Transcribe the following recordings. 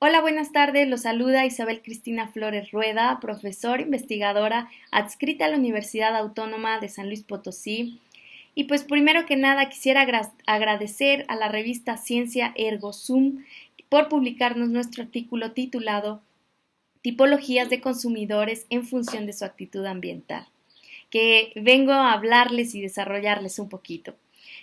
Hola, buenas tardes. Los saluda Isabel Cristina Flores Rueda, profesora investigadora adscrita a la Universidad Autónoma de San Luis Potosí. Y pues primero que nada quisiera agradecer a la revista Ciencia Ergo Sum por publicarnos nuestro artículo titulado Tipologías de consumidores en función de su actitud ambiental, que vengo a hablarles y desarrollarles un poquito.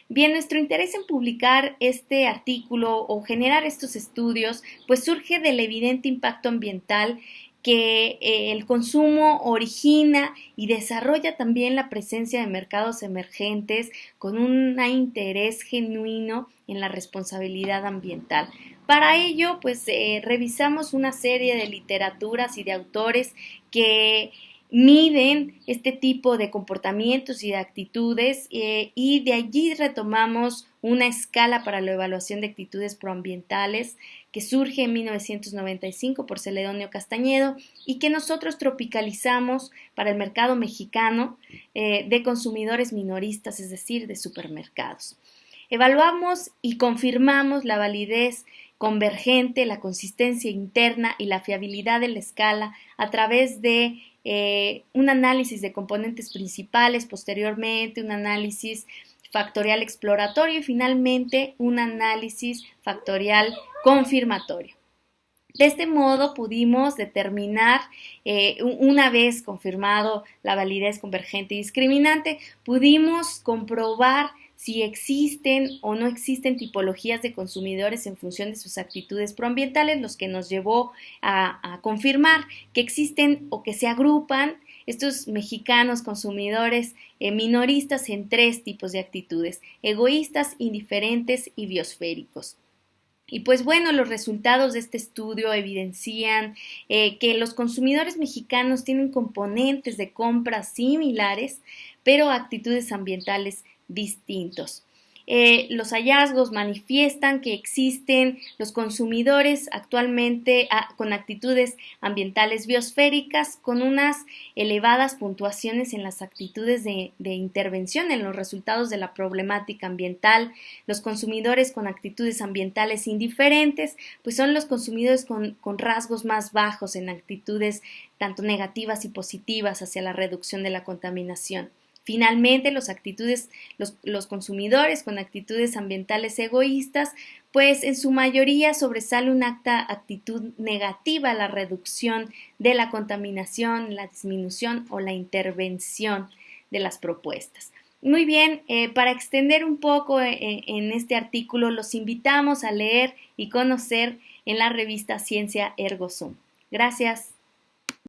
Bien, nuestro interés en publicar este artículo o generar estos estudios, pues surge del evidente impacto ambiental que eh, el consumo origina y desarrolla también la presencia de mercados emergentes con un interés genuino en la responsabilidad ambiental. Para ello, pues eh, revisamos una serie de literaturas y de autores que miden este tipo de comportamientos y de actitudes eh, y de allí retomamos una escala para la evaluación de actitudes proambientales que surge en 1995 por Celedonio Castañedo y que nosotros tropicalizamos para el mercado mexicano eh, de consumidores minoristas, es decir, de supermercados. Evaluamos y confirmamos la validez convergente, la consistencia interna y la fiabilidad de la escala a través de eh, un análisis de componentes principales, posteriormente un análisis factorial exploratorio y finalmente un análisis factorial confirmatorio. De este modo pudimos determinar, eh, una vez confirmado la validez convergente y discriminante, pudimos comprobar si existen o no existen tipologías de consumidores en función de sus actitudes proambientales, los que nos llevó a, confirmar que existen o que se agrupan estos mexicanos consumidores eh, minoristas en tres tipos de actitudes, egoístas, indiferentes y biosféricos. Y pues bueno, los resultados de este estudio evidencian eh, que los consumidores mexicanos tienen componentes de compra similares, pero actitudes ambientales distintos. Eh, los hallazgos manifiestan que existen los consumidores actualmente ah, con actitudes ambientales biosféricas con unas elevadas puntuaciones en las actitudes de, intervención en los resultados de la problemática ambiental. Los consumidores con actitudes ambientales indiferentes, pues son los consumidores con, con rasgos más bajos en actitudes tanto negativas y positivas hacia la reducción de la contaminación. Finalmente, los, actitudes, los, consumidores con actitudes ambientales egoístas, pues en su mayoría sobresale una actitud negativa a la reducción de la contaminación, la disminución o la intervención de las propuestas. Muy bien, eh, para extender un poco eh, en este artículo, los invitamos a leer y conocer en la revista Ciencia Ergo Gracias.